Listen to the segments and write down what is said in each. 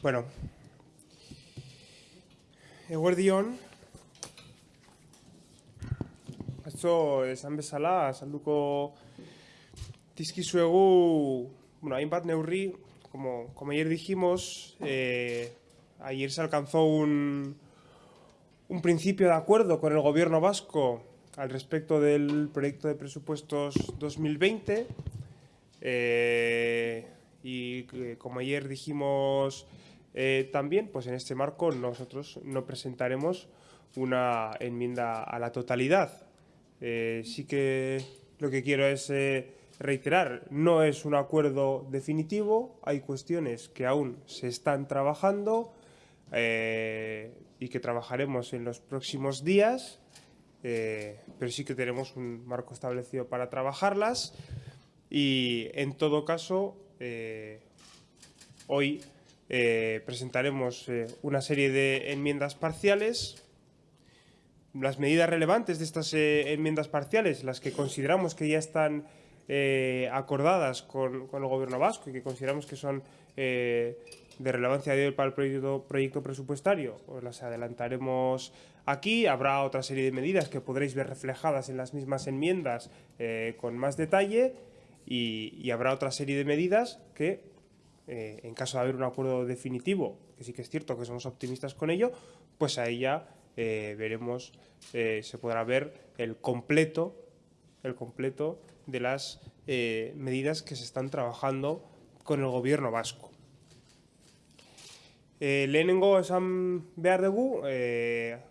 Bueno, eguerdion, atzo esan bezala, salduko dizkizuegu, bueno, hainbat neurri, como, como ayer dijimos, eh, ayer se alcanzó un, un principio de acuerdo con el gobierno vasco al respecto del proyecto de presupuestos 2020 eh, y eh, como ayer dijimos eh, también, pues en este marco nosotros no presentaremos una enmienda a la totalidad. Eh, sí que lo que quiero es eh, reiterar, no es un acuerdo definitivo, hay cuestiones que aún se están trabajando y que trabajaremos en los próximos días, pero sí que tenemos un marco establecido para trabajarlas y en todo caso hoy eh, presentaremos eh, una serie de enmiendas parciales. Las medidas relevantes de estas eh, enmiendas parciales, las que consideramos que ya están acordadas con, con el Gobierno vasco y que consideramos que son de relevancia para el proyecto, presupuestario, os las adelantaremos aquí. Habrá otra serie de medidas que podréis ver reflejadas en las mismas enmiendas con más detalle y habrá otra serie de medidas que eh, en caso de haber un acuerdo definitivo, que sí que es cierto que somos optimistas con ello, pues ahí ya eh, veremos, eh, se podrá ver el completo, el completo de las medidas que se están trabajando con el gobierno vasco. Eh, lehenengo esan behar dugu, eh,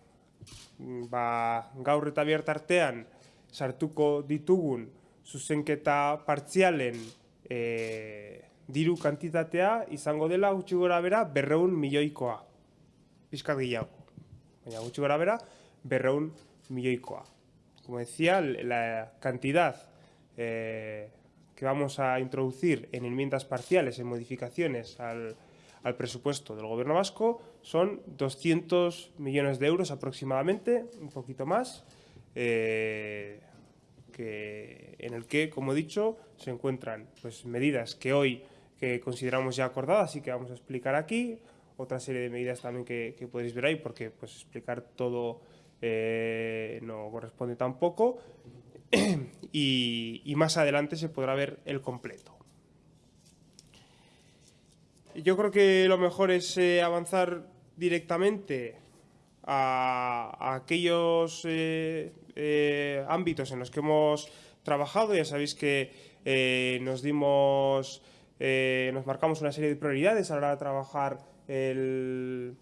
ba, gaur eta bihar tartean sartuko ditugun zuzenketa partzialen diru kantitatea izango dela gutxi gora bera berreun milioikoa. Pizkat gehiago. Baina gutxi gora bera berreun milioikoa. Como decía, la cantidad eh, que vamos a introducir en enmiendas parciales, en modificaciones al, al presupuesto del gobierno vasco, son 200 millones de euros aproximadamente, un poquito más, eh, que, en el que, como he dicho, se encuentran pues, medidas que hoy que consideramos ya acordadas y que vamos a explicar aquí, otra serie de medidas también que, podéis ver ahí, porque pues, explicar todo eh, no corresponde tampoco, y, más adelante se podrá ver el completo. Yo creo que lo mejor es eh, avanzar directamente a, aquellos eh, ámbitos en los que hemos trabajado. Ya sabéis que nos dimos, eh, nos marcamos una serie de prioridades a la hora de trabajar eh,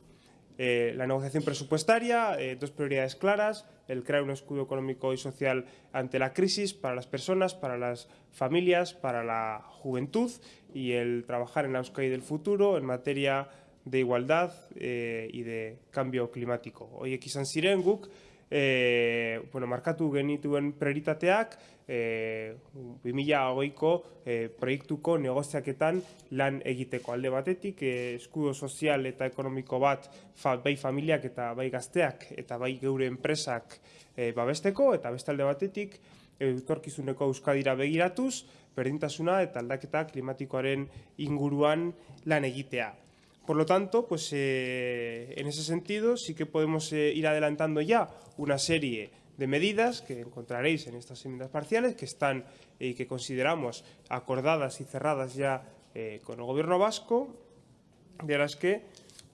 la negociación presupuestaria, eh, dos prioridades claras, el crear un escudo económico y social ante la crisis para las personas, para las familias, para la juventud y el trabajar en la Euskadi del futuro en materia de igualdad y de cambio climático. Hoy izan ziren guk, eh, bueno, markatu genituen prioritateak eh, 2008ko eh, proiektuko negoziaketan lan egiteko alde batetik eh, eskudo sozial eta ekonomiko bat fa, bai familiak eta bai gazteak eta bai geure enpresak eh, babesteko eta beste alde batetik etorkizuneko Euskadira begiratuz, berdintasuna eta aldaketa klimatikoaren inguruan lan egitea. Por lo tanto, pues eh, en ese sentido sí que podemos eh, ir adelantando ya una serie de medidas que encontraréis en estas enmiendas parciales que están y que consideramos acordadas y cerradas ya eh, con el gobierno vasco, de las que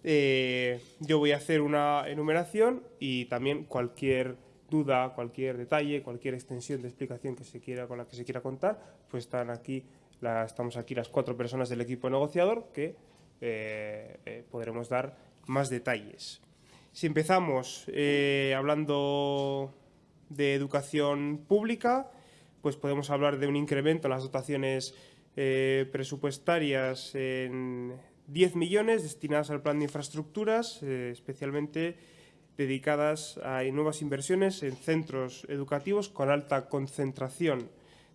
eh, yo voy a hacer una enumeración y también cualquier duda, cualquier detalle, cualquier extensión de explicación que se quiera con la que se quiera contar, pues están aquí, la, estamos aquí las cuatro personas del equipo negociador que eh, eh, podremos dar más detalles. Si empezamos eh, hablando de educación pública, pues podemos hablar de un incremento en las dotaciones presupuestarias en 10 millones destinadas al plan de infraestructuras, especialmente dedicadas a nuevas inversiones en centros educativos con alta concentración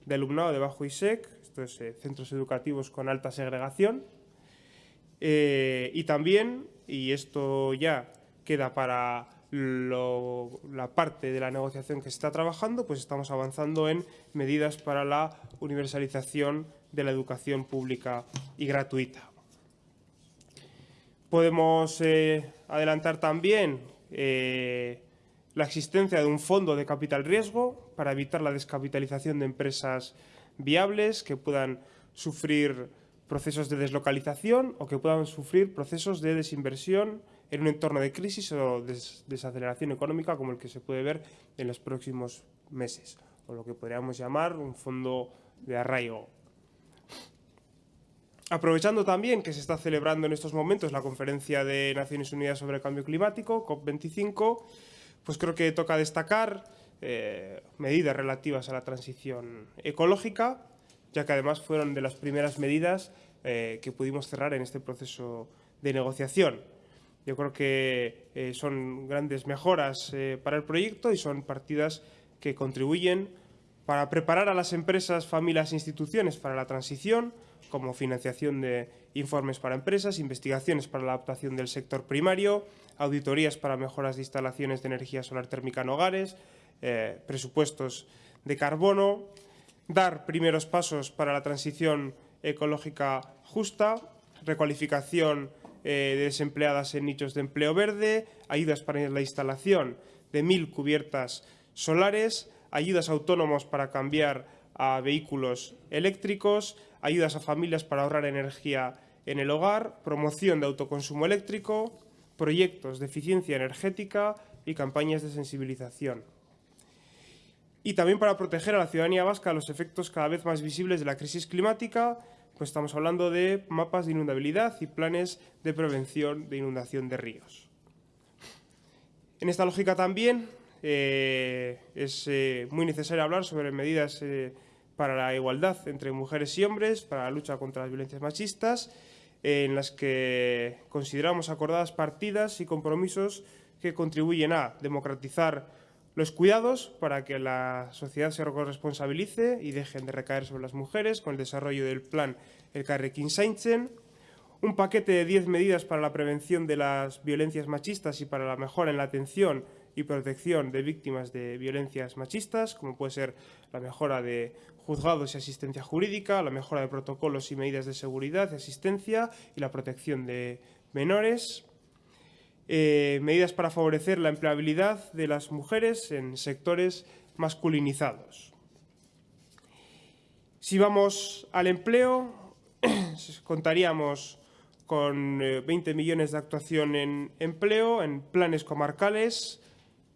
de alumnado de bajo ISEC, esto es centros educativos con alta segregación, eh, y también, y esto ya queda para la parte de la negociación que se está trabajando, pues estamos avanzando en medidas para la universalización de la educación pública y gratuita. Podemos eh, adelantar también eh, la existencia de un fondo de capital riesgo para evitar la descapitalización de empresas viables que puedan sufrir procesos de deslocalización o que puedan sufrir procesos de desinversión en un entorno de crisis o desaceleración económica como el que se puede ver en los próximos meses, o lo que podríamos llamar un fondo de arraigo. Aprovechando también que se está celebrando en estos momentos la Conferencia de Naciones Unidas sobre el Cambio Climático, COP25, pues creo que toca destacar eh, medidas relativas a la transición ecológica, ya que además fueron de las primeras medidas eh, que pudimos cerrar en este proceso de negociación. Yo creo que eh, son grandes mejoras para el proyecto y son partidas que contribuyen para preparar a las empresas, familias e instituciones para la transición, como financiación de informes para empresas, investigaciones para la adaptación del sector primario, auditorías para mejoras de instalaciones de energía solar térmica en hogares, eh, presupuestos de carbono, dar primeros pasos para la transición ecológica justa, recualificación eh, de desempleadas en nichos de empleo verde, ayudas para la instalación de mil cubiertas solares, ayudas autónomos para cambiar a vehículos eléctricos, ayudas a familias para ahorrar energía en el hogar, promoción de autoconsumo eléctrico, proyectos de eficiencia energética y campañas de sensibilización. Y también para proteger a la ciudadanía vasca los efectos cada vez más visibles de la crisis climática, pues estamos hablando de mapas de inundabilidad y planes de prevención de inundación de ríos. En esta lógica también eh, es eh, muy necesario hablar sobre medidas eh, para la igualdad entre mujeres y hombres, para la lucha contra las violencias machistas, en las que consideramos acordadas partidas y compromisos que contribuyen a democratizar los cuidados para que la sociedad se corresponsabilice y dejen de recaer sobre las mujeres con el desarrollo del plan El Carrequín Saintzen, un paquete de 10 medidas para la prevención de las violencias machistas y para la mejora en la atención y protección de víctimas de violencias machistas, como puede ser la mejora de juzgados y asistencia jurídica, la mejora de protocolos y medidas de seguridad y asistencia y la protección de menores, eh, medidas para favorecer la empleabilidad de las mujeres en sectores masculinizados. Si vamos al empleo, contaríamos con 20 eh, millones de actuación en empleo, en planes comarcales,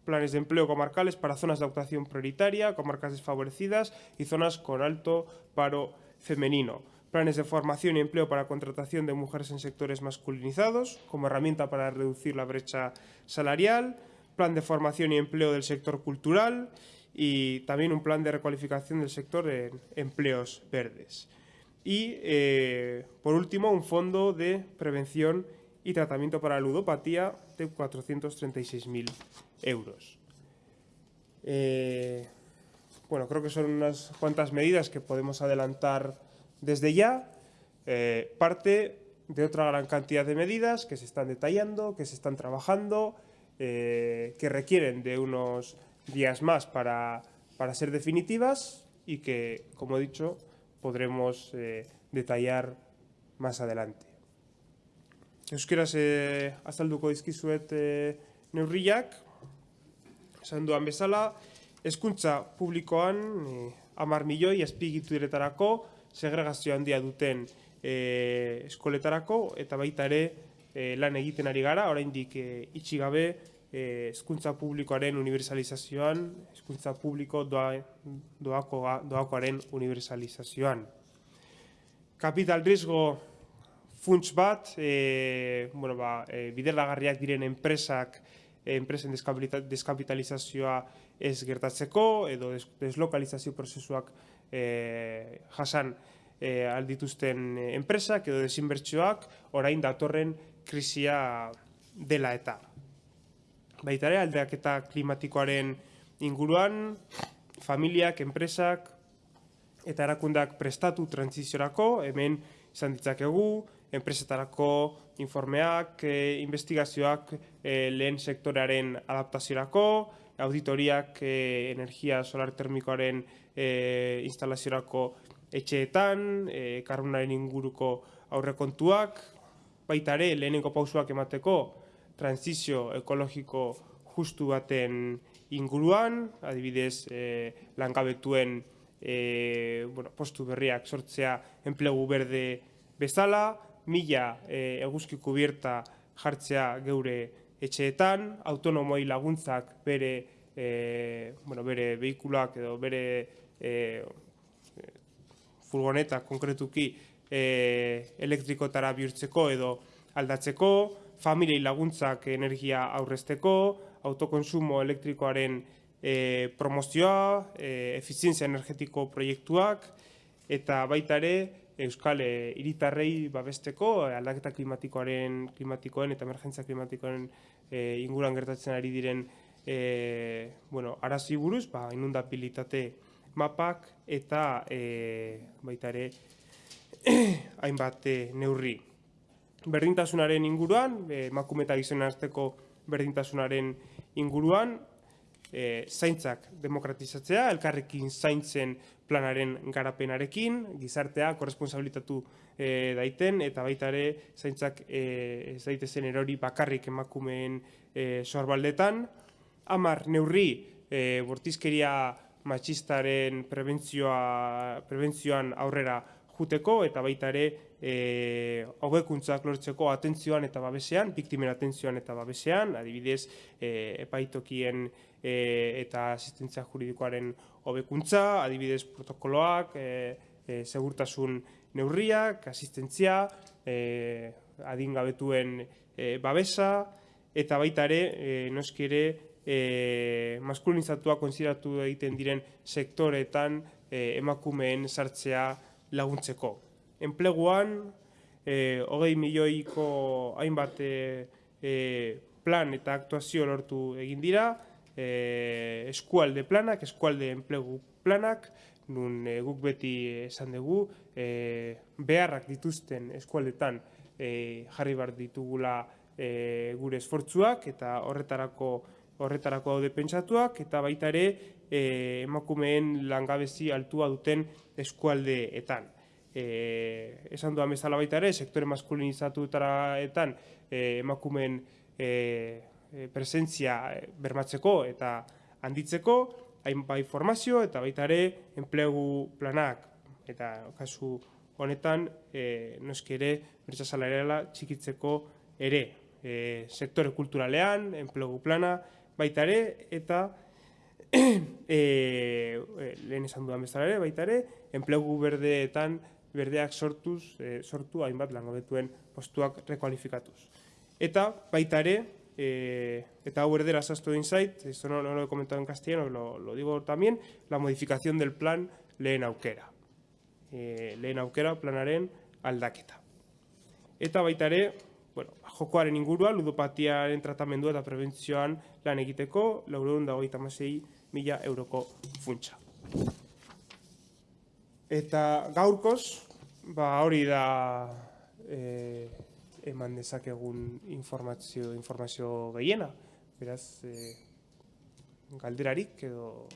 planes de empleo comarcales para zonas de actuación prioritaria, comarcas desfavorecidas y zonas con alto paro femenino. Planes de formación y empleo para contratación de mujeres en sectores masculinizados, como herramienta para reducir la brecha salarial, plan de formación y empleo del sector cultural y también un plan de recualificación del sector en empleos verdes. Y, eh, por último, un fondo de prevención y tratamiento para la ludopatía de 436.000 euros. Eh, bueno, creo que son unas cuantas medidas que podemos adelantar desde ya. Eh, parte de otra gran cantidad de medidas que se están detallando, que se están trabajando, eh, que requieren de unos días más para, para, ser definitivas y que, como he dicho, podremos detallar más adelante. Euskaraz e, azalduko dizkizuet e, neurriak, esan duan bezala, hezkuntza publikoan segregazio handia duten e, eskoletarako, eta baita ere e, lan egiten ari gara, oraindik e, itxi gabe hezkuntza publikoaren universalizazioan, hezkuntza publiko doa, doako, doakoaren universalizazioan. Kapital riesgo funts bat, e, bueno, ba, e, bidelagarriak diren enpresak, e, enpresen deskapitalizazioa ez gertatzeko, edo des, deslokalizazio prozesuak e, jasan e, aldituzten enpresak, edo desinbertsioak, orain datorren krisia dela eta. Baitare, aldeak eta klimatikoaren inguruan, familiak, enpresak, eta erakundak prestatu transiziorako, hemen izan ditzakegu, enpresetarako informeak, e, investigazioak e, lehen sektorearen adaptaziorako, auditoriak e, energia solar termikoaren e, instalaziorako etxeetan, e, karbonaren inguruko aurrekontuak, baita ere lehenengo pausuak emateko transizio ekologiko justu baten inguruan, adibidez e, langabetuen e, bueno, postu berriak sortzea enplegu berde bezala, mila e, eguzki kubierta jartzea geure etxeetan, autonomoi laguntzak bere, e, bueno, bere vehikuloak edo bere e, furgoneta konkretuki e, elektrikotara bihurtzeko edo aldatzeko, familiei laguntzak energia aurrezteko, autokonsumo elektrikoaren e, promozioa, e, efizientzia energetiko proiektuak, eta baita ere Euskal hiritarrei babesteko aldaketa klimatikoaren klimatikoen eta emergentzia klimatikoen e, inguruan gertatzen ari diren e, bueno, arazi buruz, ba, inundabilitate mapak eta e, baita ere hainbat e, neurri. Berdintasunaren inguruan, emakume eta gizonen arteko berdintasunaren inguruan, e, zaintzak demokratizatzea, elkarrekin zaintzen planaren garapenarekin, gizartea korresponsabilitatu e, daiten, eta baita ere zaintzak e, ez daitezen erori bakarrik emakumeen e, sorbaldetan. Amar, neurri, e, bortizkeria matxistaren prebentzioa, prebentzioan aurrera juteko eta baita ere e, hobekuntzak lortzeko atentzioan eta babesean, biktimen atentzioan eta babesean, adibidez e, epaitokien e, eta asistentzia juridikoaren hobekuntza, adibidez protokoloak, e, e, segurtasun neurriak, asistentzia, e, adingabetuen e, babesa, eta baita ere, e, noski ere, e, maskulinizatua konsideratu egiten diren sektoreetan e, emakumeen sartzea laguntzeko. Enpleguan, e, hogei milioiko hainbat e, plan eta aktuazio lortu egin dira, e, eskualde planak, eskualde enplegu planak, nun e, guk beti esan dugu, e, beharrak dituzten eskualdetan e, jarri bar ditugula e, gure esfortzuak eta horretarako horretarako daude pentsatuak eta baita ere e, emakumeen langabezi altua duten eskualdeetan. E, esan duan bezala baita ere, sektore maskulinizatuetaraetan e, emakumeen e, presentzia bermatzeko eta handitzeko, hainbai formazio eta baita ere enplegu planak eta kasu honetan e, noski ere bertsa txikitzeko ere e, sektore kulturalean, enplegu plana, baita ere, eta e, lehen esan dudan bezala ere, baita ere, enplegu berdeetan berdeak sortuz, e, sortu hainbat langabetuen postuak rekualifikatuz. Eta baita ere, e, eta hau erdera zaztu egin zait, esto no, no lo he comentado en castellano, lo, lo digo también, la modificación del plan lehen aukera. E, lehen aukera planaren aldaketa. Eta baita ere, bueno, jokoaren ingurua, ludopatiaren tratamendua eta prebentzioan lan egiteko, laureun dago mila euroko funtsa. Eta gaurkoz, ba hori da e, eman dezakegun informazio, informazio gehiena. Beraz, e, galderarik edo